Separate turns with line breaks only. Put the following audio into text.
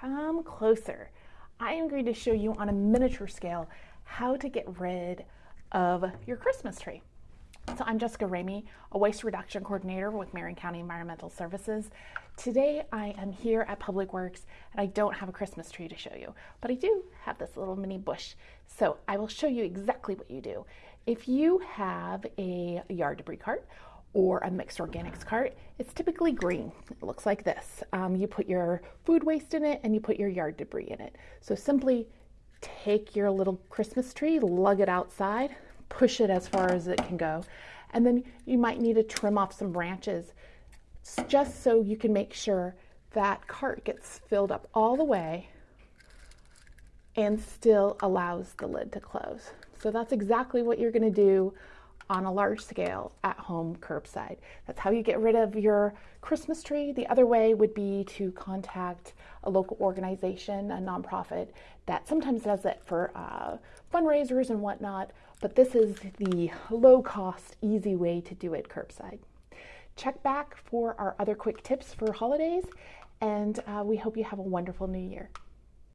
come closer. I am going to show you on a miniature scale how to get rid of your Christmas tree. So I'm Jessica Ramey, a waste reduction coordinator with Marion County Environmental Services. Today I am here at Public Works and I don't have a Christmas tree to show you, but I do have this little mini bush. So I will show you exactly what you do. If you have a yard debris cart or a mixed organics cart, it's typically green. It looks like this. Um, you put your food waste in it and you put your yard debris in it. So simply take your little Christmas tree, lug it outside, push it as far as it can go. And then you might need to trim off some branches just so you can make sure that cart gets filled up all the way and still allows the lid to close. So that's exactly what you're going to do on a large scale at home curbside. That's how you get rid of your Christmas tree. The other way would be to contact a local organization, a nonprofit that sometimes does it for uh, fundraisers and whatnot, but this is the low cost, easy way to do it curbside. Check back for our other quick tips for holidays, and uh, we hope you have a wonderful new year.